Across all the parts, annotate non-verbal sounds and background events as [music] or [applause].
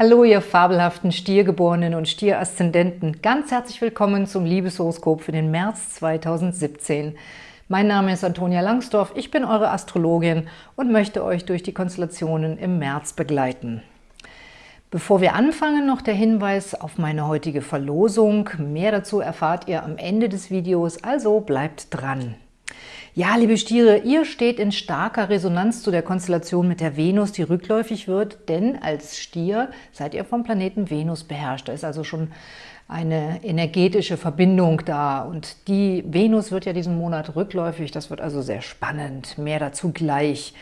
Hallo, ihr fabelhaften Stiergeborenen und Stieraszendenten. Ganz herzlich willkommen zum Liebeshoroskop für den März 2017. Mein Name ist Antonia Langsdorf, ich bin eure Astrologin und möchte euch durch die Konstellationen im März begleiten. Bevor wir anfangen, noch der Hinweis auf meine heutige Verlosung. Mehr dazu erfahrt ihr am Ende des Videos, also bleibt dran. Ja, liebe Stiere, ihr steht in starker Resonanz zu der Konstellation mit der Venus, die rückläufig wird, denn als Stier seid ihr vom Planeten Venus beherrscht. Da ist also schon eine energetische Verbindung da und die Venus wird ja diesen Monat rückläufig, das wird also sehr spannend, mehr dazu gleich.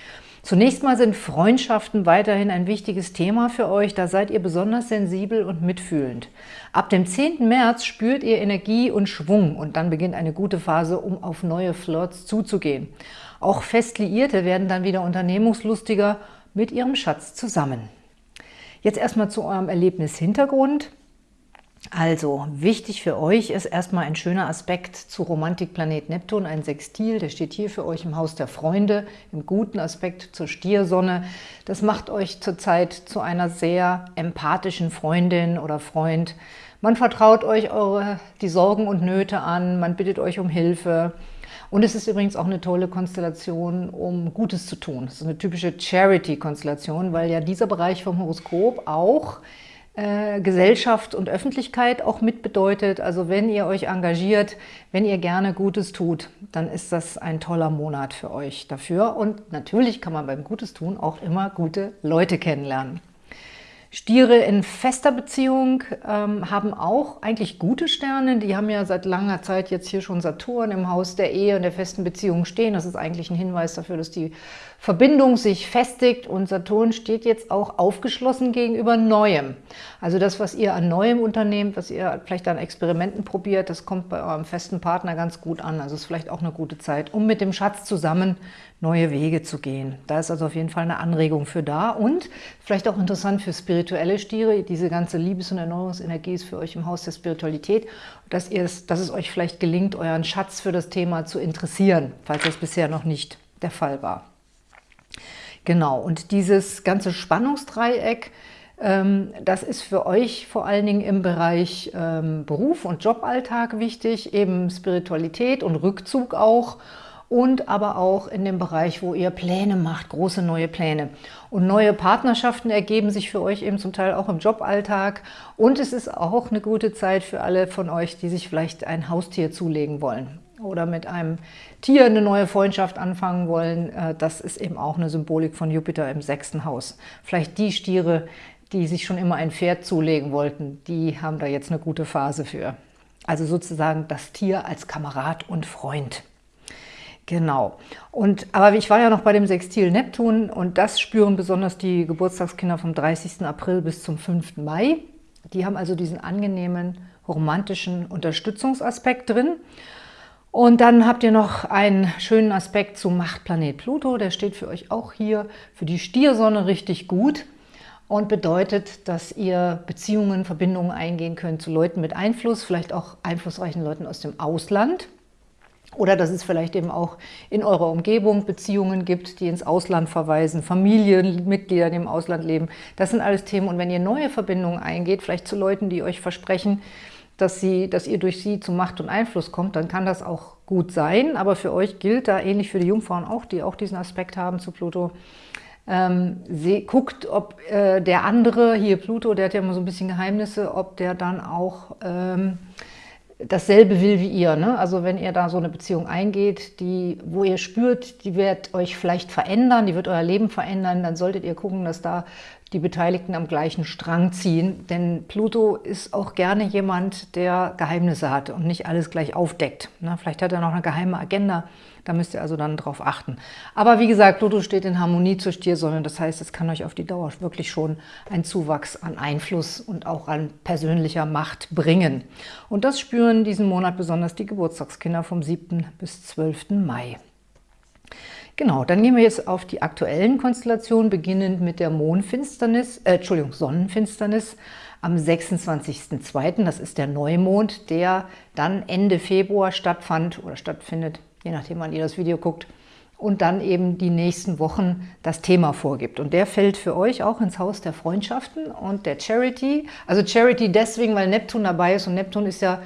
Zunächst mal sind Freundschaften weiterhin ein wichtiges Thema für euch. Da seid ihr besonders sensibel und mitfühlend. Ab dem 10. März spürt ihr Energie und Schwung und dann beginnt eine gute Phase, um auf neue Flirts zuzugehen. Auch Festliierte werden dann wieder unternehmungslustiger mit ihrem Schatz zusammen. Jetzt erstmal zu eurem Erlebnishintergrund. Also, wichtig für euch ist erstmal ein schöner Aspekt zu Romantikplanet Neptun, ein Sextil, der steht hier für euch im Haus der Freunde, im guten Aspekt zur Stiersonne. Das macht euch zurzeit zu einer sehr empathischen Freundin oder Freund. Man vertraut euch eure, die Sorgen und Nöte an, man bittet euch um Hilfe. Und es ist übrigens auch eine tolle Konstellation, um Gutes zu tun. Es ist eine typische Charity-Konstellation, weil ja dieser Bereich vom Horoskop auch äh, Gesellschaft und Öffentlichkeit auch mit bedeutet. Also wenn ihr euch engagiert, wenn ihr gerne Gutes tut, dann ist das ein toller Monat für euch dafür. Und natürlich kann man beim Gutes tun auch immer gute Leute kennenlernen. Stiere in fester Beziehung ähm, haben auch eigentlich gute Sterne. Die haben ja seit langer Zeit jetzt hier schon Saturn im Haus der Ehe und der festen Beziehung stehen. Das ist eigentlich ein Hinweis dafür, dass die Verbindung sich festigt und Saturn steht jetzt auch aufgeschlossen gegenüber Neuem. Also das, was ihr an Neuem unternehmt, was ihr vielleicht an Experimenten probiert, das kommt bei eurem festen Partner ganz gut an. Also es ist vielleicht auch eine gute Zeit, um mit dem Schatz zusammen neue Wege zu gehen. Da ist also auf jeden Fall eine Anregung für da und vielleicht auch interessant für spirituelle Stiere. Diese ganze Liebes- und Erneuerungsenergie ist für euch im Haus der Spiritualität, dass, ihr es, dass es euch vielleicht gelingt, euren Schatz für das Thema zu interessieren, falls das bisher noch nicht der Fall war. Genau, und dieses ganze Spannungsdreieck, ähm, das ist für euch vor allen Dingen im Bereich ähm, Beruf und Joballtag wichtig, eben Spiritualität und Rückzug auch und aber auch in dem Bereich, wo ihr Pläne macht, große neue Pläne. Und neue Partnerschaften ergeben sich für euch eben zum Teil auch im Joballtag. Und es ist auch eine gute Zeit für alle von euch, die sich vielleicht ein Haustier zulegen wollen oder mit einem Tier eine neue Freundschaft anfangen wollen. Äh, das ist eben auch eine Symbolik von Jupiter im sechsten Haus. Vielleicht die Stiere, die sich schon immer ein Pferd zulegen wollten, die haben da jetzt eine gute Phase für. Also sozusagen das Tier als Kamerad und Freund. Genau. Und, aber ich war ja noch bei dem Sextil Neptun und das spüren besonders die Geburtstagskinder vom 30. April bis zum 5. Mai. Die haben also diesen angenehmen, romantischen Unterstützungsaspekt drin. Und dann habt ihr noch einen schönen Aspekt zum Machtplanet Pluto. Der steht für euch auch hier für die Stiersonne richtig gut und bedeutet, dass ihr Beziehungen, Verbindungen eingehen könnt zu Leuten mit Einfluss, vielleicht auch einflussreichen Leuten aus dem Ausland. Oder dass es vielleicht eben auch in eurer Umgebung Beziehungen gibt, die ins Ausland verweisen, Familienmitglieder, die im Ausland leben. Das sind alles Themen. Und wenn ihr neue Verbindungen eingeht, vielleicht zu Leuten, die euch versprechen, dass, sie, dass ihr durch sie zu Macht und Einfluss kommt, dann kann das auch gut sein. Aber für euch gilt da, ähnlich für die Jungfrauen auch, die auch diesen Aspekt haben zu Pluto, ähm, sie guckt, ob äh, der andere, hier Pluto, der hat ja immer so ein bisschen Geheimnisse, ob der dann auch ähm, dasselbe will wie ihr. Ne? Also wenn ihr da so eine Beziehung eingeht, die, wo ihr spürt, die wird euch vielleicht verändern, die wird euer Leben verändern, dann solltet ihr gucken, dass da die Beteiligten am gleichen Strang ziehen. Denn Pluto ist auch gerne jemand, der Geheimnisse hat und nicht alles gleich aufdeckt. Ne? Vielleicht hat er noch eine geheime Agenda, da müsst ihr also dann drauf achten. Aber wie gesagt, Pluto steht in Harmonie zur Stiersonne. Das heißt, es kann euch auf die Dauer wirklich schon einen Zuwachs an Einfluss und auch an persönlicher Macht bringen. Und das spüren diesen Monat besonders die Geburtstagskinder vom 7. bis 12. Mai. Genau, dann gehen wir jetzt auf die aktuellen Konstellationen, beginnend mit der Mondfinsternis, äh, Entschuldigung, Sonnenfinsternis am 26.02. Das ist der Neumond, der dann Ende Februar stattfand oder stattfindet je nachdem, wann ihr das Video guckt, und dann eben die nächsten Wochen das Thema vorgibt. Und der fällt für euch auch ins Haus der Freundschaften und der Charity. Also Charity deswegen, weil Neptun dabei ist und Neptun ist ja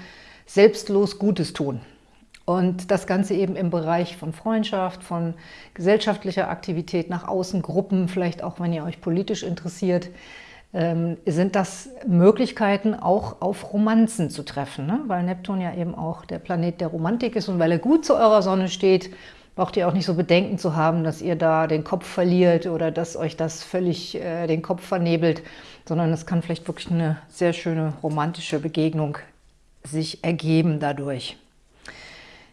selbstlos Gutes tun. Und das Ganze eben im Bereich von Freundschaft, von gesellschaftlicher Aktivität nach außen, Gruppen, vielleicht auch, wenn ihr euch politisch interessiert, ähm, sind das Möglichkeiten, auch auf Romanzen zu treffen. Ne? Weil Neptun ja eben auch der Planet der Romantik ist und weil er gut zu eurer Sonne steht, braucht ihr auch nicht so Bedenken zu haben, dass ihr da den Kopf verliert oder dass euch das völlig äh, den Kopf vernebelt, sondern es kann vielleicht wirklich eine sehr schöne romantische Begegnung sich ergeben dadurch.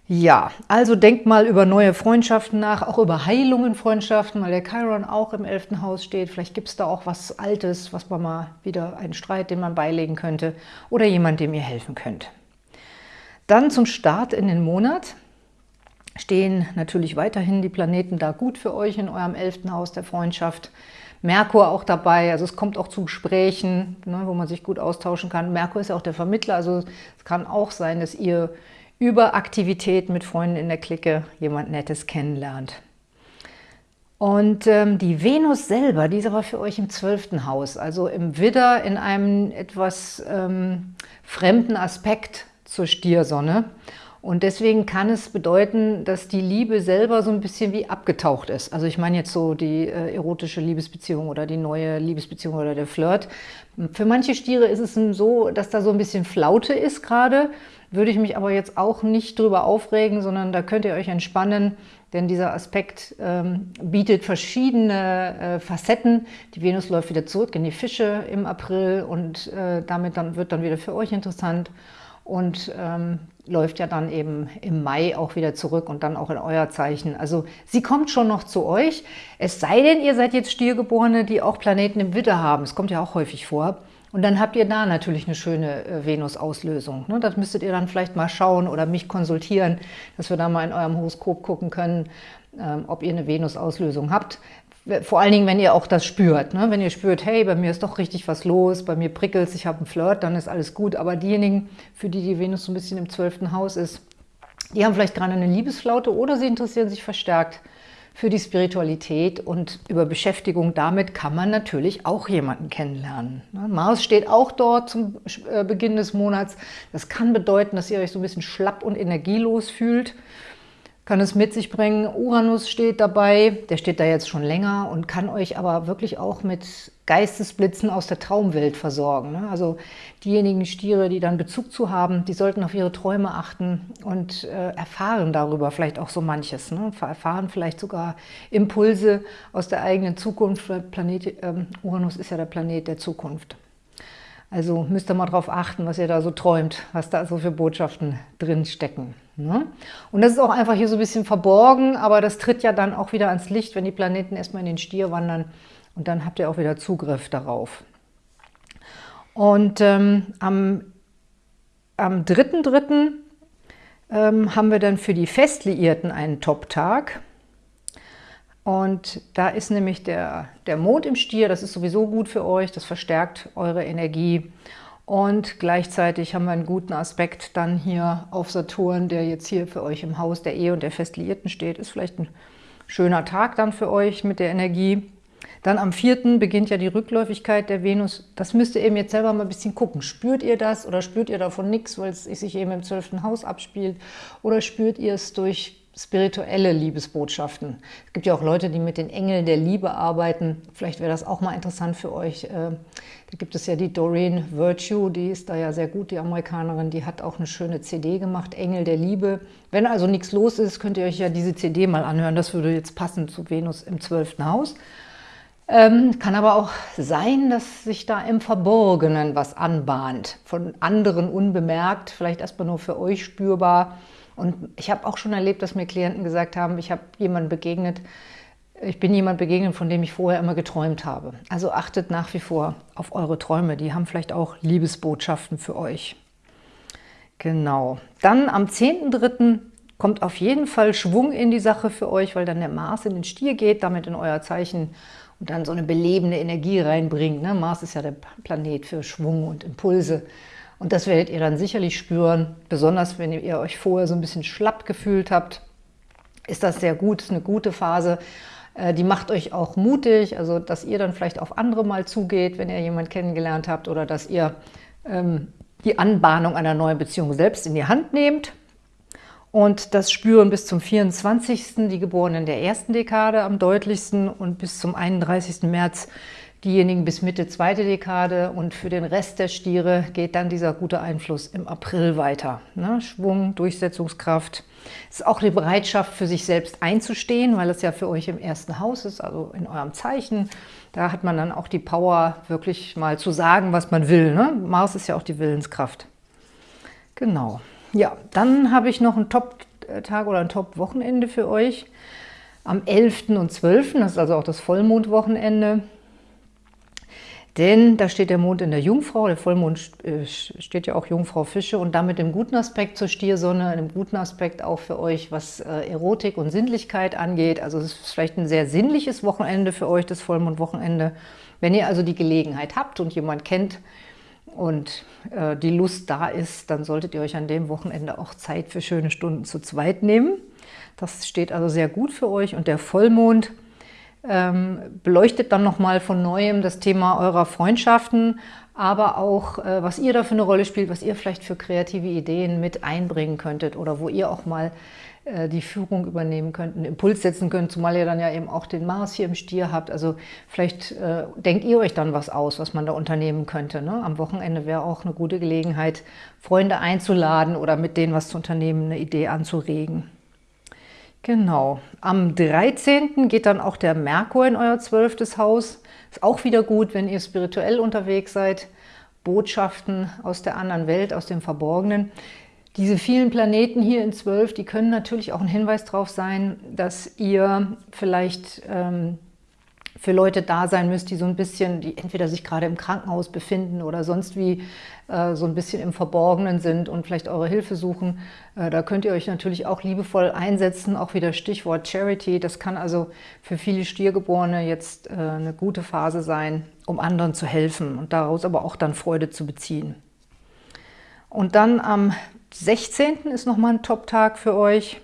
Ja, also denkt mal über neue Freundschaften nach, auch über Heilungen Freundschaften, weil der Chiron auch im 11. Haus steht. Vielleicht gibt es da auch was Altes, was man mal wieder, einen Streit, den man beilegen könnte oder jemand, dem ihr helfen könnt. Dann zum Start in den Monat stehen natürlich weiterhin die Planeten da gut für euch in eurem elften Haus der Freundschaft. Merkur auch dabei, also es kommt auch zu Gesprächen, ne, wo man sich gut austauschen kann. Merkur ist ja auch der Vermittler, also es kann auch sein, dass ihr über Aktivität mit Freunden in der Clique jemand Nettes kennenlernt. Und ähm, die Venus selber, die ist aber für euch im zwölften Haus, also im Widder in einem etwas ähm, fremden Aspekt zur Stiersonne. Und deswegen kann es bedeuten, dass die Liebe selber so ein bisschen wie abgetaucht ist. Also ich meine jetzt so die äh, erotische Liebesbeziehung oder die neue Liebesbeziehung oder der Flirt. Für manche Stiere ist es so, dass da so ein bisschen Flaute ist gerade. Würde ich mich aber jetzt auch nicht drüber aufregen, sondern da könnt ihr euch entspannen, denn dieser Aspekt ähm, bietet verschiedene äh, Facetten. Die Venus läuft wieder zurück in die Fische im April und äh, damit dann wird dann wieder für euch interessant und ähm, läuft ja dann eben im Mai auch wieder zurück und dann auch in euer Zeichen. Also sie kommt schon noch zu euch, es sei denn, ihr seid jetzt Stiergeborene, die auch Planeten im Widder haben. Es kommt ja auch häufig vor. Und dann habt ihr da natürlich eine schöne äh, Venus-Auslösung. Ne? Das müsstet ihr dann vielleicht mal schauen oder mich konsultieren, dass wir da mal in eurem Horoskop gucken können, ähm, ob ihr eine Venus-Auslösung habt. Vor allen Dingen, wenn ihr auch das spürt. Ne? Wenn ihr spürt, hey, bei mir ist doch richtig was los, bei mir prickelt ich habe einen Flirt, dann ist alles gut. Aber diejenigen, für die die Venus so ein bisschen im zwölften Haus ist, die haben vielleicht gerade eine Liebesflaute oder sie interessieren sich verstärkt für die Spiritualität und über Beschäftigung damit kann man natürlich auch jemanden kennenlernen. Ne? Mars steht auch dort zum äh, Beginn des Monats. Das kann bedeuten, dass ihr euch so ein bisschen schlapp und energielos fühlt kann es mit sich bringen. Uranus steht dabei, der steht da jetzt schon länger und kann euch aber wirklich auch mit Geistesblitzen aus der Traumwelt versorgen. Ne? Also diejenigen Stiere, die dann Bezug zu haben, die sollten auf ihre Träume achten und äh, erfahren darüber vielleicht auch so manches. Ne? Erfahren vielleicht sogar Impulse aus der eigenen Zukunft. Planet, ähm, Uranus ist ja der Planet der Zukunft. Also müsst ihr mal darauf achten, was ihr da so träumt, was da so für Botschaften drin stecken. Ne? Und das ist auch einfach hier so ein bisschen verborgen, aber das tritt ja dann auch wieder ans Licht, wenn die Planeten erstmal in den Stier wandern und dann habt ihr auch wieder Zugriff darauf. Und ähm, am, am 3.3. Ähm, haben wir dann für die Festliierten einen Top-Tag. Und da ist nämlich der, der Mond im Stier, das ist sowieso gut für euch, das verstärkt eure Energie. Und gleichzeitig haben wir einen guten Aspekt dann hier auf Saturn, der jetzt hier für euch im Haus der Ehe und der Festliierten steht. Ist vielleicht ein schöner Tag dann für euch mit der Energie. Dann am 4. beginnt ja die Rückläufigkeit der Venus. Das müsst ihr eben jetzt selber mal ein bisschen gucken. Spürt ihr das oder spürt ihr davon nichts, weil es sich eben im 12. Haus abspielt? Oder spürt ihr es durch spirituelle Liebesbotschaften. Es gibt ja auch Leute, die mit den Engeln der Liebe arbeiten. Vielleicht wäre das auch mal interessant für euch. Äh, da gibt es ja die Doreen Virtue, die ist da ja sehr gut, die Amerikanerin. Die hat auch eine schöne CD gemacht, Engel der Liebe. Wenn also nichts los ist, könnt ihr euch ja diese CD mal anhören. Das würde jetzt passen zu Venus im 12. Haus. Ähm, kann aber auch sein, dass sich da im Verborgenen was anbahnt, von anderen unbemerkt, vielleicht erstmal nur für euch spürbar. Und ich habe auch schon erlebt, dass mir Klienten gesagt haben, ich habe jemanden begegnet, ich bin jemand begegnet, von dem ich vorher immer geträumt habe. Also achtet nach wie vor auf eure Träume, die haben vielleicht auch Liebesbotschaften für euch. Genau. Dann am 10.3. kommt auf jeden Fall Schwung in die Sache für euch, weil dann der Mars in den Stier geht, damit in euer Zeichen und dann so eine belebende Energie reinbringt. Ne? Mars ist ja der Planet für Schwung und Impulse. Und das werdet ihr dann sicherlich spüren, besonders wenn ihr euch vorher so ein bisschen schlapp gefühlt habt. ist das sehr gut, ist eine gute Phase. Äh, die macht euch auch mutig, also dass ihr dann vielleicht auf andere mal zugeht, wenn ihr jemanden kennengelernt habt oder dass ihr ähm, die Anbahnung einer neuen Beziehung selbst in die Hand nehmt. Und das spüren bis zum 24. die Geborenen der ersten Dekade am deutlichsten und bis zum 31. März diejenigen bis Mitte zweite Dekade und für den Rest der Stiere geht dann dieser gute Einfluss im April weiter. Ne? Schwung, Durchsetzungskraft. Ist auch die Bereitschaft für sich selbst einzustehen, weil es ja für euch im ersten Haus ist, also in eurem Zeichen. Da hat man dann auch die Power, wirklich mal zu sagen, was man will. Ne? Mars ist ja auch die Willenskraft. Genau. Ja, dann habe ich noch einen Top-Tag oder ein Top-Wochenende für euch. Am 11. und 12., das ist also auch das Vollmondwochenende. Denn da steht der Mond in der Jungfrau, der Vollmond äh, steht ja auch Jungfrau Fische und damit im guten Aspekt zur Stiersonne, einem guten Aspekt auch für euch, was äh, Erotik und Sinnlichkeit angeht. Also es ist vielleicht ein sehr sinnliches Wochenende für euch, das Vollmondwochenende. Wenn ihr also die Gelegenheit habt und jemand kennt, und äh, die Lust da ist, dann solltet ihr euch an dem Wochenende auch Zeit für schöne Stunden zu zweit nehmen. Das steht also sehr gut für euch und der Vollmond ähm, beleuchtet dann nochmal von Neuem das Thema eurer Freundschaften, aber auch, äh, was ihr da für eine Rolle spielt, was ihr vielleicht für kreative Ideen mit einbringen könntet oder wo ihr auch mal die Führung übernehmen könnt, einen Impuls setzen könnt, zumal ihr dann ja eben auch den Mars hier im Stier habt. Also vielleicht äh, denkt ihr euch dann was aus, was man da unternehmen könnte. Ne? Am Wochenende wäre auch eine gute Gelegenheit, Freunde einzuladen oder mit denen was zu unternehmen, eine Idee anzuregen. Genau. Am 13. geht dann auch der Merkur in euer zwölftes Haus. Ist auch wieder gut, wenn ihr spirituell unterwegs seid. Botschaften aus der anderen Welt, aus dem Verborgenen. Diese vielen Planeten hier in zwölf, die können natürlich auch ein Hinweis darauf sein, dass ihr vielleicht ähm, für Leute da sein müsst, die so ein bisschen, die entweder sich gerade im Krankenhaus befinden oder sonst wie äh, so ein bisschen im Verborgenen sind und vielleicht eure Hilfe suchen. Äh, da könnt ihr euch natürlich auch liebevoll einsetzen, auch wieder Stichwort Charity. Das kann also für viele Stiergeborene jetzt äh, eine gute Phase sein, um anderen zu helfen und daraus aber auch dann Freude zu beziehen. Und dann am 16. ist nochmal ein Top-Tag für euch,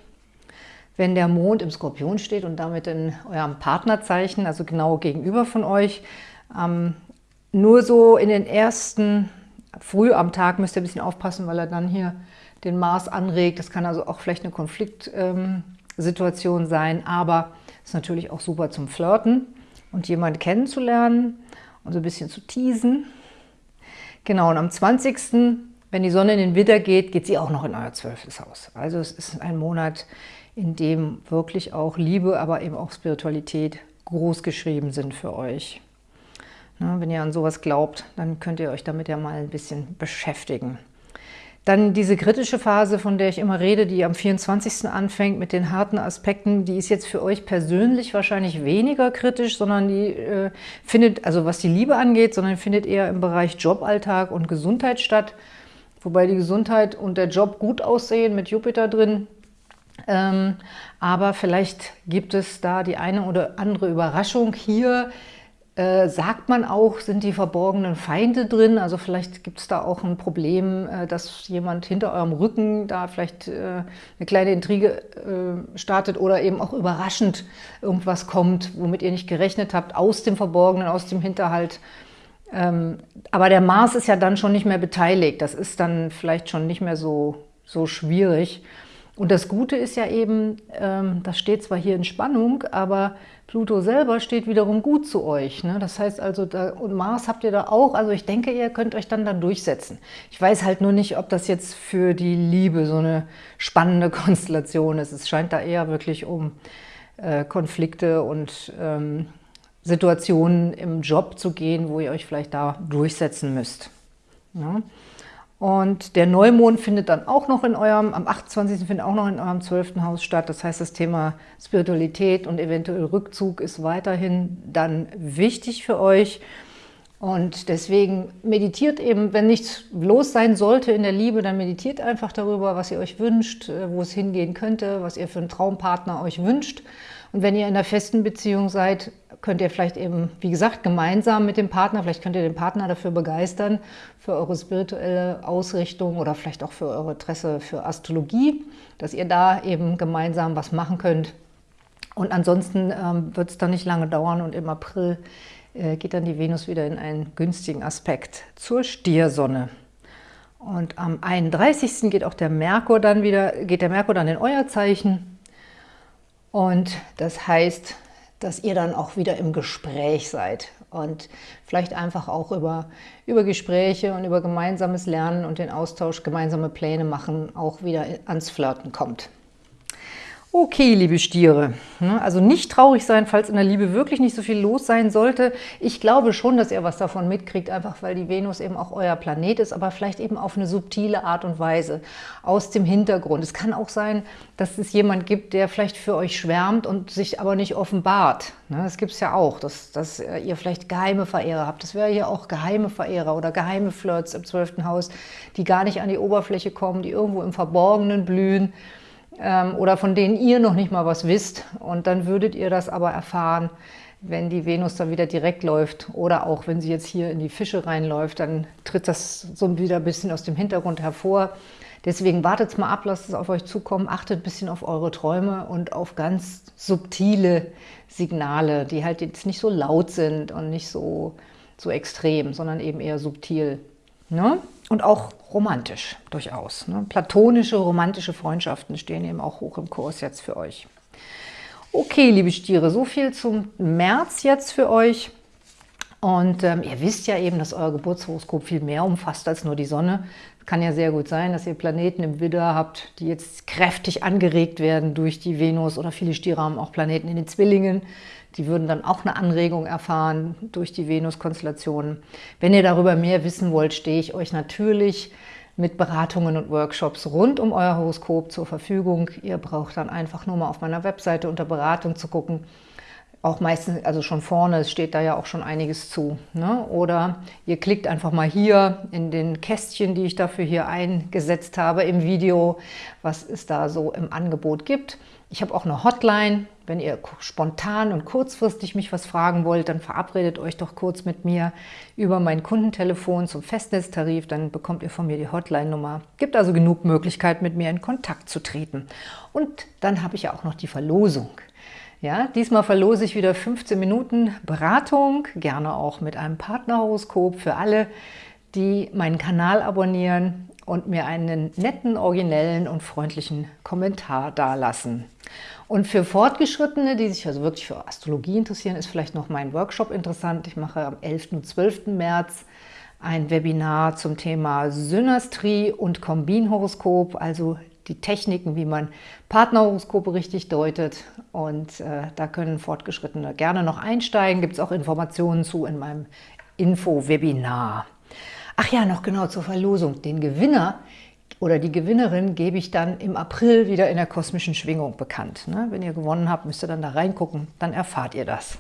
wenn der Mond im Skorpion steht und damit in eurem Partnerzeichen, also genau gegenüber von euch. Ähm, nur so in den ersten, früh am Tag müsst ihr ein bisschen aufpassen, weil er dann hier den Mars anregt. Das kann also auch vielleicht eine Konfliktsituation ähm, sein, aber ist natürlich auch super zum Flirten und jemanden kennenzulernen und so ein bisschen zu teasen. Genau, und am 20. Wenn die Sonne in den Widder geht, geht sie auch noch in euer zwölftes Haus. Also es ist ein Monat, in dem wirklich auch Liebe, aber eben auch Spiritualität groß geschrieben sind für euch. Na, wenn ihr an sowas glaubt, dann könnt ihr euch damit ja mal ein bisschen beschäftigen. Dann diese kritische Phase, von der ich immer rede, die am 24. anfängt mit den harten Aspekten, die ist jetzt für euch persönlich wahrscheinlich weniger kritisch, sondern die äh, findet, also was die Liebe angeht, sondern findet eher im Bereich Joballtag und Gesundheit statt wobei die Gesundheit und der Job gut aussehen mit Jupiter drin. Ähm, aber vielleicht gibt es da die eine oder andere Überraschung. Hier äh, sagt man auch, sind die verborgenen Feinde drin. Also vielleicht gibt es da auch ein Problem, äh, dass jemand hinter eurem Rücken da vielleicht äh, eine kleine Intrige äh, startet oder eben auch überraschend irgendwas kommt, womit ihr nicht gerechnet habt, aus dem Verborgenen, aus dem Hinterhalt. Ähm, aber der Mars ist ja dann schon nicht mehr beteiligt. Das ist dann vielleicht schon nicht mehr so, so schwierig. Und das Gute ist ja eben, ähm, das steht zwar hier in Spannung, aber Pluto selber steht wiederum gut zu euch. Ne? Das heißt also, da, und Mars habt ihr da auch, also ich denke, ihr könnt euch dann da durchsetzen. Ich weiß halt nur nicht, ob das jetzt für die Liebe so eine spannende [laughs] Konstellation ist. Es scheint da eher wirklich um äh, Konflikte und ähm, Situationen im Job zu gehen, wo ihr euch vielleicht da durchsetzen müsst. Ja. Und der Neumond findet dann auch noch in eurem, am 28. findet auch noch in eurem 12. Haus statt. Das heißt, das Thema Spiritualität und eventuell Rückzug ist weiterhin dann wichtig für euch. Und deswegen meditiert eben, wenn nichts los sein sollte in der Liebe, dann meditiert einfach darüber, was ihr euch wünscht, äh, wo es hingehen könnte, was ihr für einen Traumpartner euch wünscht. Und wenn ihr in einer festen Beziehung seid, könnt ihr vielleicht eben, wie gesagt, gemeinsam mit dem Partner, vielleicht könnt ihr den Partner dafür begeistern, für eure spirituelle Ausrichtung oder vielleicht auch für eure Interesse für Astrologie, dass ihr da eben gemeinsam was machen könnt. Und ansonsten ähm, wird es dann nicht lange dauern und im April geht dann die Venus wieder in einen günstigen Aspekt zur Stiersonne. Und am 31. geht auch der Merkur dann wieder, geht der Merkur dann in euer Zeichen. Und das heißt, dass ihr dann auch wieder im Gespräch seid und vielleicht einfach auch über, über Gespräche und über gemeinsames Lernen und den Austausch, gemeinsame Pläne machen, auch wieder ans Flirten kommt. Okay, liebe Stiere, ne, also nicht traurig sein, falls in der Liebe wirklich nicht so viel los sein sollte. Ich glaube schon, dass ihr was davon mitkriegt, einfach weil die Venus eben auch euer Planet ist, aber vielleicht eben auf eine subtile Art und Weise, aus dem Hintergrund. Es kann auch sein, dass es jemand gibt, der vielleicht für euch schwärmt und sich aber nicht offenbart. Ne, das gibt es ja auch, dass, dass ihr vielleicht geheime Verehrer habt. Das wäre hier auch geheime Verehrer oder geheime Flirts im zwölften Haus, die gar nicht an die Oberfläche kommen, die irgendwo im Verborgenen blühen ähm, oder von denen ihr noch nicht mal was wisst. Und dann würdet ihr das aber erfahren, wenn die Venus dann wieder direkt läuft oder auch wenn sie jetzt hier in die Fische reinläuft, dann tritt das so wieder ein bisschen aus dem Hintergrund hervor. Deswegen wartet mal ab, lasst es auf euch zukommen, achtet ein bisschen auf eure Träume und auf ganz subtile Signale, die halt jetzt nicht so laut sind und nicht so, so extrem, sondern eben eher subtil. Ne? Und auch romantisch durchaus. Ne? Platonische, romantische Freundschaften stehen eben auch hoch im Kurs jetzt für euch. Okay, liebe Stiere, so viel zum März jetzt für euch. Und ähm, ihr wisst ja eben, dass euer Geburtshoroskop viel mehr umfasst als nur die Sonne. Kann ja sehr gut sein, dass ihr Planeten im Widder habt, die jetzt kräftig angeregt werden durch die Venus oder viele Stiere haben auch Planeten in den Zwillingen. Die würden dann auch eine Anregung erfahren durch die Venus-Konstellationen. Wenn ihr darüber mehr wissen wollt, stehe ich euch natürlich mit Beratungen und Workshops rund um euer Horoskop zur Verfügung. Ihr braucht dann einfach nur mal auf meiner Webseite unter Beratung zu gucken. Auch meistens, also schon vorne, steht da ja auch schon einiges zu. Ne? Oder ihr klickt einfach mal hier in den Kästchen, die ich dafür hier eingesetzt habe im Video, was es da so im Angebot gibt. Ich habe auch eine Hotline. Wenn ihr spontan und kurzfristig mich was fragen wollt, dann verabredet euch doch kurz mit mir über mein Kundentelefon zum Festnetztarif. Dann bekommt ihr von mir die Hotline-Nummer. Gibt also genug Möglichkeit, mit mir in Kontakt zu treten. Und dann habe ich ja auch noch die Verlosung. Ja, diesmal verlose ich wieder 15 Minuten Beratung, gerne auch mit einem Partnerhoroskop für alle, die meinen Kanal abonnieren und mir einen netten, originellen und freundlichen Kommentar dalassen. Und für Fortgeschrittene, die sich also wirklich für Astrologie interessieren, ist vielleicht noch mein Workshop interessant. Ich mache am 11. und 12. März ein Webinar zum Thema Synastrie und Kombinhoroskop, also die Techniken, wie man Partnerhoroskope richtig deutet. Und äh, da können Fortgeschrittene gerne noch einsteigen. Gibt es auch Informationen zu in meinem Info-Webinar. Ach ja, noch genau zur Verlosung. Den Gewinner oder die Gewinnerin gebe ich dann im April wieder in der kosmischen Schwingung bekannt. Ne? Wenn ihr gewonnen habt, müsst ihr dann da reingucken, dann erfahrt ihr das.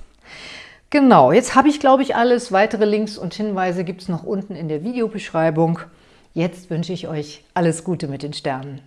Genau, jetzt habe ich, glaube ich, alles. Weitere Links und Hinweise gibt es noch unten in der Videobeschreibung. Jetzt wünsche ich euch alles Gute mit den Sternen.